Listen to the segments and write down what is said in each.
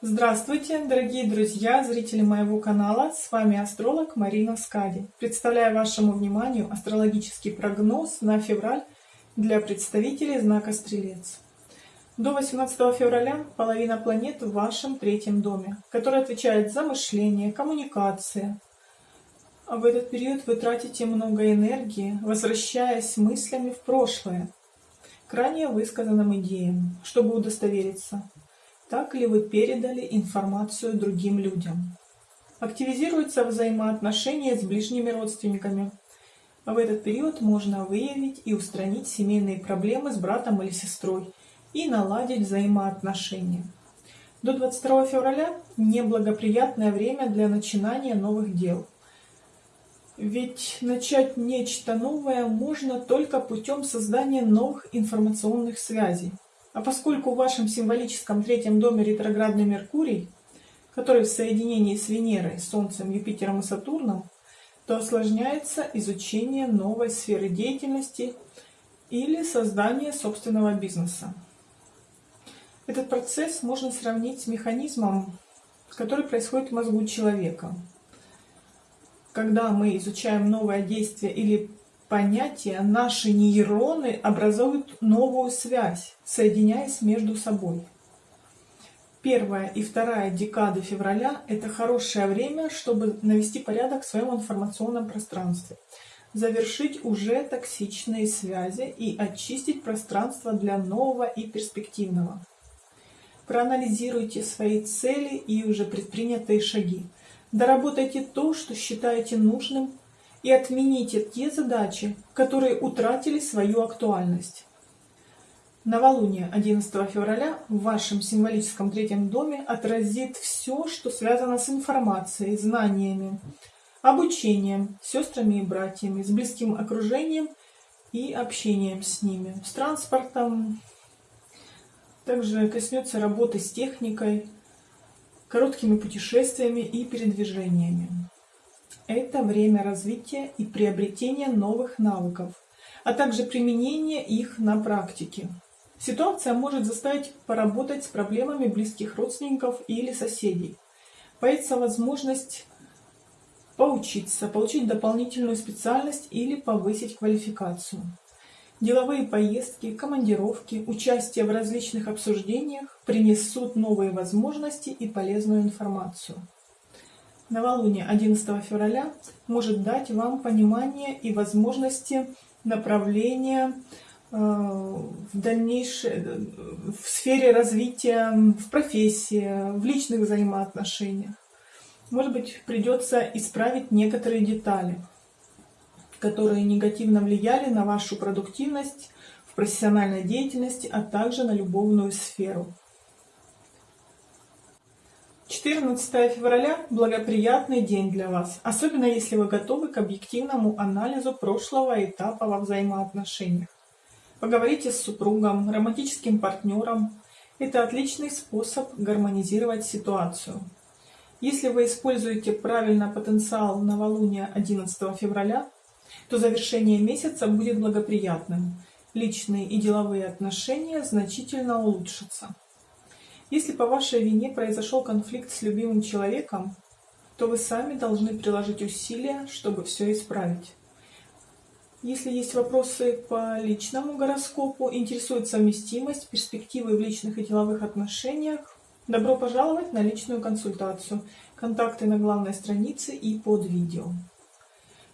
Здравствуйте, дорогие друзья, зрители моего канала. С вами астролог Марина Скади. Представляю вашему вниманию астрологический прогноз на февраль для представителей знака Стрелец. До 18 февраля половина планет в вашем третьем доме, который отвечает за мышление, коммуникации. А в этот период вы тратите много энергии, возвращаясь мыслями в прошлое, к ранее высказанным идеям, чтобы удостовериться, так ли вы передали информацию другим людям. Активизируются взаимоотношения с ближними родственниками. В этот период можно выявить и устранить семейные проблемы с братом или сестрой и наладить взаимоотношения. До 22 февраля неблагоприятное время для начинания новых дел – ведь начать нечто новое можно только путем создания новых информационных связей. А поскольку в вашем символическом третьем доме ретроградный Меркурий, который в соединении с Венерой, Солнцем, Юпитером и Сатурном, то осложняется изучение новой сферы деятельности или создание собственного бизнеса. Этот процесс можно сравнить с механизмом, который происходит в мозгу человека – когда мы изучаем новое действие или понятие, наши нейроны образуют новую связь, соединяясь между собой. Первая и вторая декады февраля – это хорошее время, чтобы навести порядок в своем информационном пространстве, завершить уже токсичные связи и очистить пространство для нового и перспективного. Проанализируйте свои цели и уже предпринятые шаги. Доработайте то, что считаете нужным, и отмените те задачи, которые утратили свою актуальность. Новолуние 11 февраля в вашем символическом третьем доме отразит все, что связано с информацией, знаниями, обучением, сестрами и братьями, с близким окружением и общением с ними, с транспортом. Также коснется работы с техникой, короткими путешествиями и передвижениями. Это время развития и приобретения новых навыков, а также применения их на практике. Ситуация может заставить поработать с проблемами близких родственников или соседей. Появится возможность поучиться, получить дополнительную специальность или повысить квалификацию. Деловые поездки, командировки, участие в различных обсуждениях принесут новые возможности и полезную информацию. Новолуние 11 февраля может дать вам понимание и возможности направления э, в дальнейшее, в сфере развития, в профессии, в личных взаимоотношениях. Может быть, придется исправить некоторые детали которые негативно влияли на вашу продуктивность в профессиональной деятельности, а также на любовную сферу. 14 февраля – благоприятный день для вас, особенно если вы готовы к объективному анализу прошлого этапа во взаимоотношениях. Поговорите с супругом, романтическим партнером. Это отличный способ гармонизировать ситуацию. Если вы используете правильно потенциал новолуния 11 февраля, то завершение месяца будет благоприятным. Личные и деловые отношения значительно улучшатся. Если по вашей вине произошел конфликт с любимым человеком, то вы сами должны приложить усилия, чтобы все исправить. Если есть вопросы по личному гороскопу, интересует совместимость, перспективы в личных и деловых отношениях, добро пожаловать на личную консультацию. Контакты на главной странице и под видео.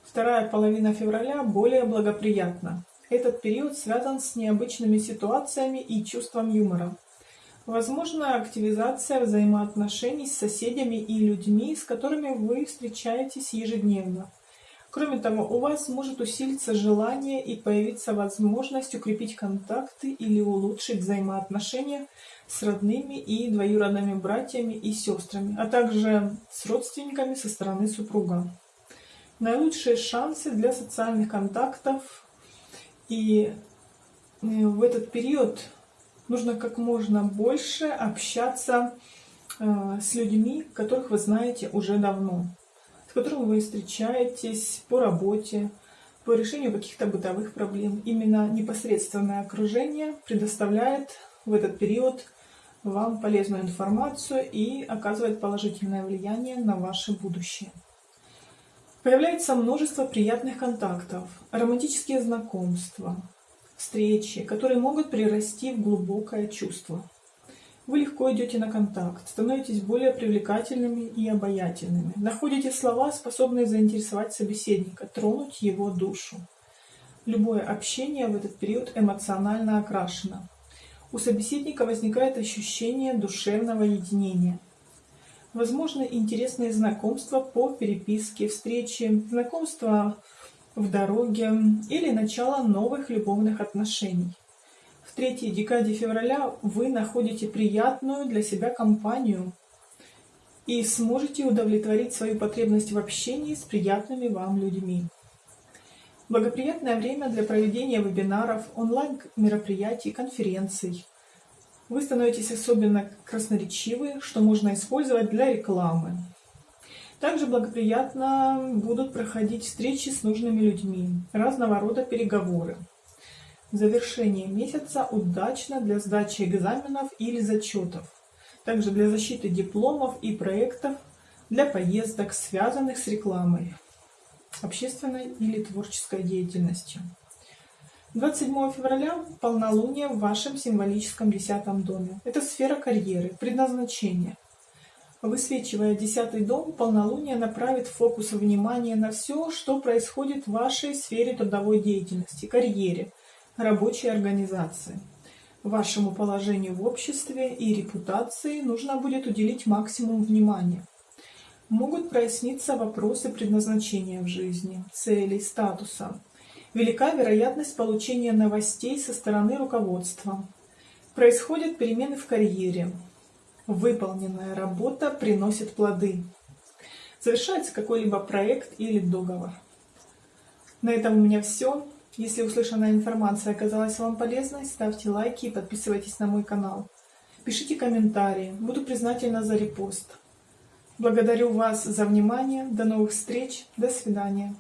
Вторая половина февраля более благоприятна. Этот период связан с необычными ситуациями и чувством юмора. Возможна активизация взаимоотношений с соседями и людьми, с которыми вы встречаетесь ежедневно. Кроме того, у вас может усилиться желание и появиться возможность укрепить контакты или улучшить взаимоотношения с родными и двоюродными братьями и сестрами, а также с родственниками со стороны супруга наилучшие шансы для социальных контактов. И э, в этот период нужно как можно больше общаться э, с людьми, которых вы знаете уже давно, с которыми вы встречаетесь по работе, по решению каких-то бытовых проблем. Именно непосредственное окружение предоставляет в этот период вам полезную информацию и оказывает положительное влияние на ваше будущее. Появляется множество приятных контактов, романтические знакомства, встречи, которые могут прирасти в глубокое чувство. Вы легко идете на контакт, становитесь более привлекательными и обаятельными, находите слова, способные заинтересовать собеседника, тронуть его душу. Любое общение в этот период эмоционально окрашено. У собеседника возникает ощущение душевного единения. Возможно, интересные знакомства по переписке, встречи, знакомства в дороге или начало новых любовных отношений. В третьей декаде февраля вы находите приятную для себя компанию и сможете удовлетворить свою потребность в общении с приятными вам людьми. Благоприятное время для проведения вебинаров, онлайн-мероприятий, конференций. Вы становитесь особенно красноречивы, что можно использовать для рекламы. Также благоприятно будут проходить встречи с нужными людьми, разного рода переговоры. Завершение месяца удачно для сдачи экзаменов или зачетов, также для защиты дипломов и проектов, для поездок, связанных с рекламой, общественной или творческой деятельностью. 27 февраля – полнолуние в вашем символическом десятом доме. Это сфера карьеры, предназначения. Высвечивая десятый дом, полнолуние направит фокус внимания на все, что происходит в вашей сфере трудовой деятельности, карьере – рабочей организации. Вашему положению в обществе и репутации нужно будет уделить максимум внимания. Могут проясниться вопросы предназначения в жизни, целей, статуса. Велика вероятность получения новостей со стороны руководства. Происходят перемены в карьере. Выполненная работа приносит плоды. Завершается какой-либо проект или договор. На этом у меня все. Если услышанная информация оказалась вам полезной, ставьте лайки и подписывайтесь на мой канал. Пишите комментарии, буду признательна за репост. Благодарю вас за внимание, до новых встреч, до свидания.